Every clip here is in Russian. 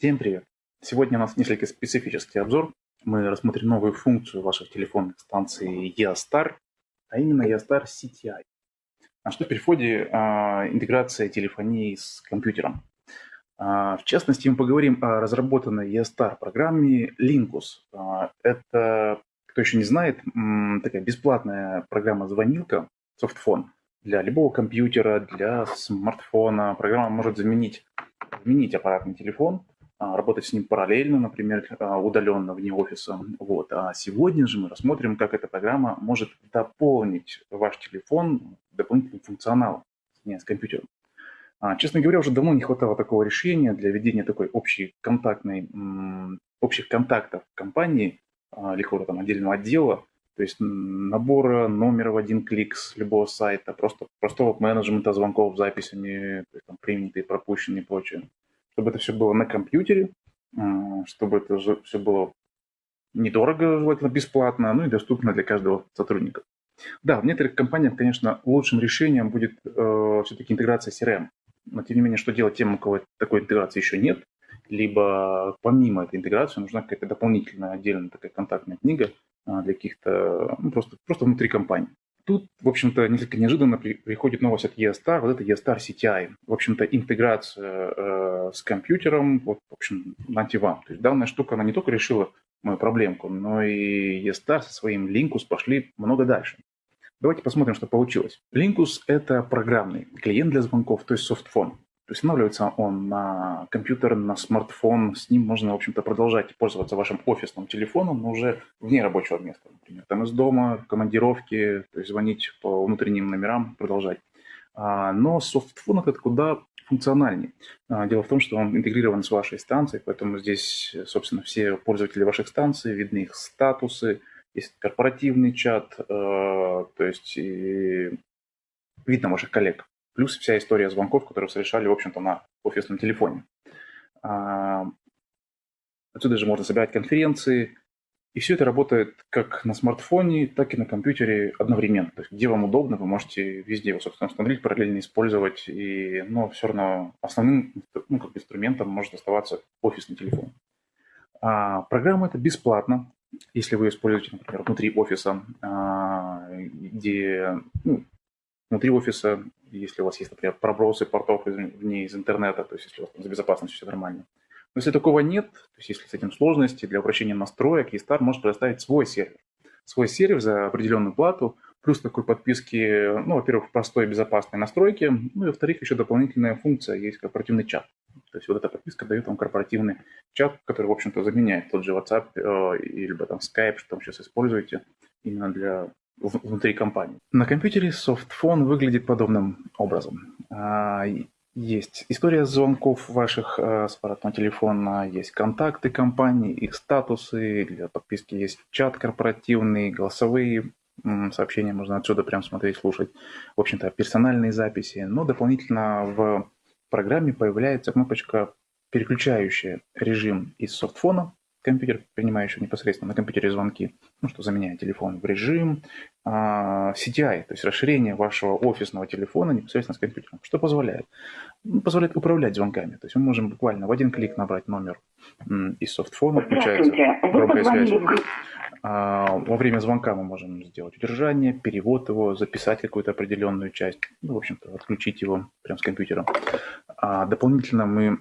Всем привет! Сегодня у нас несколько специфический обзор. Мы рассмотрим новую функцию ваших телефонных станций EOSTAR, а именно EOSTAR CTI. А что переходе а, интеграция телефонии с компьютером. А, в частности, мы поговорим о разработанной EOSTAR программе Linkus. А, это, кто еще не знает, такая бесплатная программа-звонилка, софтфон, для любого компьютера, для смартфона. Программа может заменить, заменить аппаратный телефон, работать с ним параллельно, например, а, удаленно вне офиса. Вот. А сегодня же мы рассмотрим, как эта программа может дополнить ваш телефон дополнительным функционалом с компьютером. Честно говоря, уже давно не хватало такого решения для ведения такой общей контактной, общих контактов компании или какого-то там отдельного отдела, то есть набора номера в один клик с любого сайта, просто простого менеджмента звонков, записями, то есть, там, принятые, пропущенные и прочее чтобы это все было на компьютере, чтобы это все было недорого, желательно бесплатно, ну и доступно для каждого сотрудника. Да, в некоторых компаниях, конечно, лучшим решением будет э, все-таки интеграция CRM. Но тем не менее, что делать тем, у кого такой интеграции еще нет, либо помимо этой интеграции нужна какая-то дополнительная отдельная такая контактная книга э, для каких-то, ну, просто, просто внутри компании. Тут, в общем-то, несколько неожиданно при, приходит новость от ESTAR, вот это ESTAR CTI. В общем-то, интеграция э, с компьютером, вот, в общем, антивам. То есть данная штука, она не только решила мою проблемку, но и ESTAR со своим Linkus пошли много дальше. Давайте посмотрим, что получилось. Linkus – это программный клиент для звонков, то есть софтфон. Устанавливается он на компьютер, на смартфон. С ним можно, в общем-то, продолжать пользоваться вашим офисным телефоном, но уже вне рабочего места, например. Там из дома, командировки, то есть звонить по внутренним номерам, продолжать. А, но софтфон это куда функциональнее. А, дело в том, что он интегрирован с вашей станцией, поэтому здесь, собственно, все пользователи ваших станций, видны их статусы, есть корпоративный чат, э, то есть видно ваших коллег плюс вся история звонков, которые совершали, в общем-то, на офисном телефоне. А, отсюда же можно собирать конференции, и все это работает как на смартфоне, так и на компьютере одновременно. То есть где вам удобно, вы можете везде его, собственно, установить, параллельно использовать, и, но все равно основным ну, как инструментом может оставаться офисный телефон. А, программа эта бесплатна, если вы используете, например, внутри офиса, а, где ну, внутри офиса, если у вас есть, например, пробросы портов вне из интернета, то есть если у вас там, за безопасностью все нормально. Но если такого нет, то есть если с этим сложности, для упрощения настроек, eStar может предоставить свой сервер. Свой сервер за определенную плату, плюс такой подписки, ну, во-первых, простой безопасной настройки, ну и, во-вторых, еще дополнительная функция, есть корпоративный чат. То есть вот эта подписка дает вам корпоративный чат, который, в общем-то, заменяет тот же WhatsApp э, или там Skype, что там сейчас используете, именно для внутри компании. На компьютере софтфон выглядит подобным образом. А, есть история звонков ваших а, с аппаратного телефона, есть контакты компании, их статусы, для подписки есть чат корпоративный, голосовые сообщения можно отсюда прям смотреть, слушать. В общем-то, персональные записи. Но дополнительно в программе появляется кнопочка, переключающая режим из софтфона компьютер, принимающий непосредственно на компьютере звонки, ну, что заменяет телефон в режим а, CTI, то есть расширение вашего офисного телефона непосредственно с компьютером. Что позволяет? Ну, позволяет управлять звонками. То есть мы можем буквально в один клик набрать номер из софтфона, включается громкая связь. А, во время звонка мы можем сделать удержание, перевод его, записать какую-то определенную часть, ну, в общем-то, отключить его прямо с компьютера. А дополнительно мы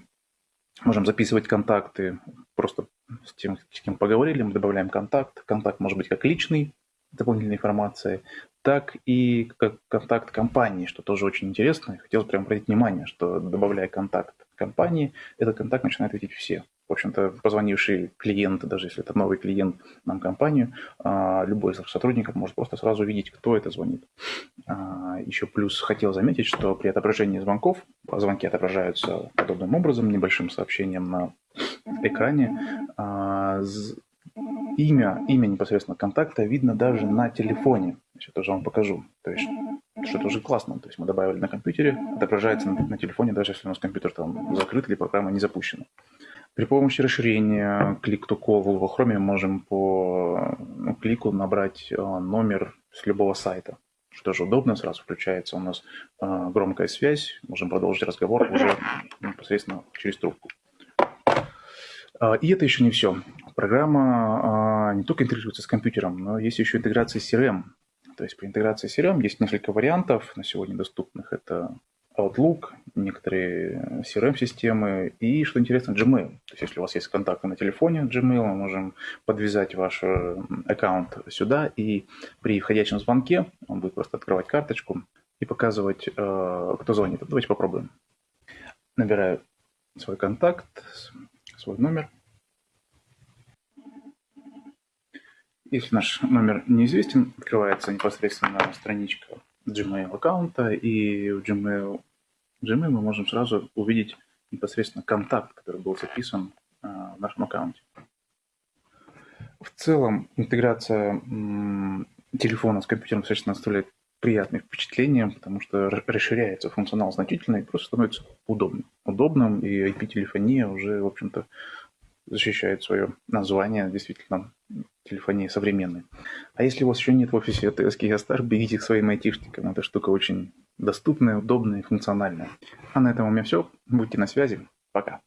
можем записывать контакты просто с тем, с кем поговорили, мы добавляем контакт. Контакт может быть как личный, дополнительной информации, так и как контакт компании, что тоже очень интересно. Я хотел прямо обратить внимание, что добавляя контакт компании, этот контакт начинает видеть все. В общем-то, позвонивший клиент, даже если это новый клиент нам компанию, а, любой из сотрудников может просто сразу увидеть, кто это звонит. А, Еще плюс хотел заметить, что при отображении звонков, звонки отображаются подобным образом, небольшим сообщением на экране, а, имя, имя непосредственно контакта видно даже на телефоне. Сейчас тоже вам покажу. То есть, что это уже классно. То есть мы добавили на компьютере, отображается на, на телефоне, даже если у нас компьютер там закрыт или программа не запущена. При помощи расширения Click to Call в Chrome мы можем по ну, клику набрать э, номер с любого сайта. Что же удобно, сразу включается у нас э, громкая связь, можем продолжить разговор уже непосредственно через трубку. А, и это еще не все. Программа а, не только интегрируется с компьютером, но есть еще интеграция с CRM. То есть при интеграции с CRM есть несколько вариантов на сегодня доступных. Это Outlook, некоторые CRM-системы и, что интересно, Gmail. То есть если у вас есть контакты на телефоне Gmail, мы можем подвязать ваш аккаунт сюда, и при входящем звонке он будет просто открывать карточку и показывать, э, кто звонит. Давайте попробуем. Набираю свой контакт, свой номер. Если наш номер неизвестен, открывается непосредственно страничка Gmail аккаунта, и в Gmail, Gmail мы можем сразу увидеть непосредственно контакт, который был записан э, в нашем аккаунте. В целом интеграция телефона с компьютером достаточно оставляет приятное впечатление, потому что расширяется функционал значительно и просто становится удобным. Удобным, и IP-телефония уже, в общем-то, защищает свое название, действительно, телефонии современной. А если у вас еще нет в офисе ТСК Ястар, бегите к своим айтишникам. Эта штука очень доступная, удобная и функциональная. А на этом у меня все. Будьте на связи. Пока.